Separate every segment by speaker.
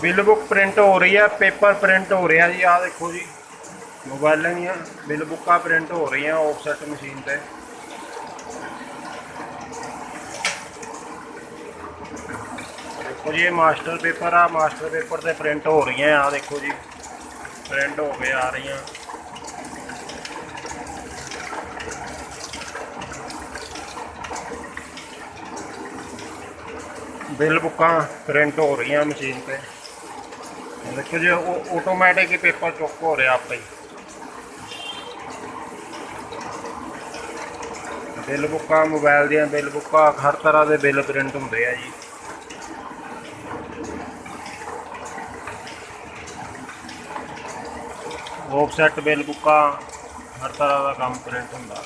Speaker 1: Bill book print ਹੋ ਰਹੀ ਹੈ ਪੇਪਰ ਪ੍ਰਿੰਟ ਹੋ ਰਿਹਾ ਜੀ ਆਹ ਦੇਖੋ ਜੀ ਮੋਬਾਈਲਾਂ ਦੀਆਂ ਬਿੱਲ ਬੁੱਕਾਂ ਪ੍ਰਿੰਟ ਹੋ ਰਹੀਆਂ ਆਫਸੈਟ ਮਸ਼ੀਨ ਤੇ ਦੇਖੋ ਜੀ ਇਹ ਮਾਸਟਰ ਪੇਪਰ ਆ ਮਾਸਟਰ ਪੇਪਰ ਤੇ ਪ੍ਰਿੰਟ ਹੋ ਰਹੀਆਂ ਆ ਦੇਖੋ ਜੀ ਪ੍ਰਿੰਟ ਹੋ ਕੇ ਆ ਰਹੀਆਂ ਬਿੱਲ ਬੁੱਕਾਂ ਪ੍ਰਿੰਟ ਹੋ ਰਹੀਆਂ ਮਸ਼ੀਨ ਤੇ ਦੇਖੋ ਜੀ, ਉਹ ਆਟੋਮੈਟਿਕ ਹੀ ਪੇਪਰ ਚੁੱਕ ਹੋ ਰਿਹਾ ਆਪੇ ਹੀ। ਬਿੱਲ ਬੁੱਕਾਂ ਮੋਬਾਈਲ ਦੀਆਂ ਬਿੱਲ ਬੁੱਕਾਂ, ਹਰ ਤਰ੍ਹਾਂ ਦੇ ਬਿੱਲ ਪ੍ਰਿੰਟ ਹੁੰਦੇ ਆ ਜੀ। ਆਫਸੈਟ ਬਿੱਲ ਬੁੱਕਾਂ, ਹਰ ਤਰ੍ਹਾਂ ਦਾ ਕੰਮ ਪ੍ਰਿੰਟ ਹੁੰਦਾ।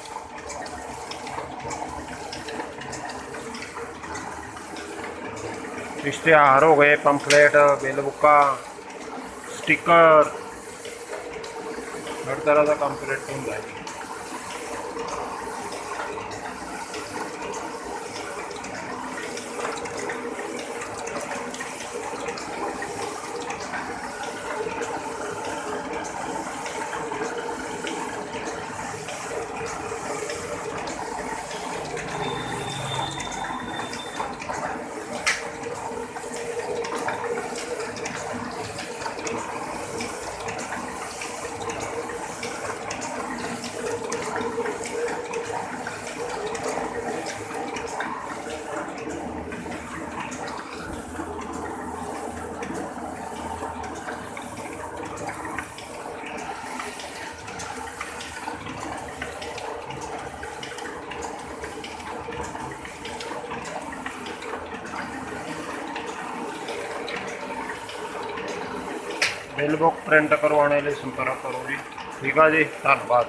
Speaker 1: ਇਸ਼ਤਿਹਾਰ ਹੋ ਗਏ ਪੰਫਲੇਟ ਬਿੱਲ ਬੁੱਕਾਂ। स्टिकर. नडतराचा कंप्लीट होऊन जाईल ਬਿੱਲ ਬੁੱਕ ਪ੍ਰਿੰਟ ਕਰਵਾਉਣੇ ਲਈ ਸੰਪਰਕ ਕਰੋ ਜੀ। ਠੀਕ ਆ ਜੀ ਧੰਨਵਾਦ।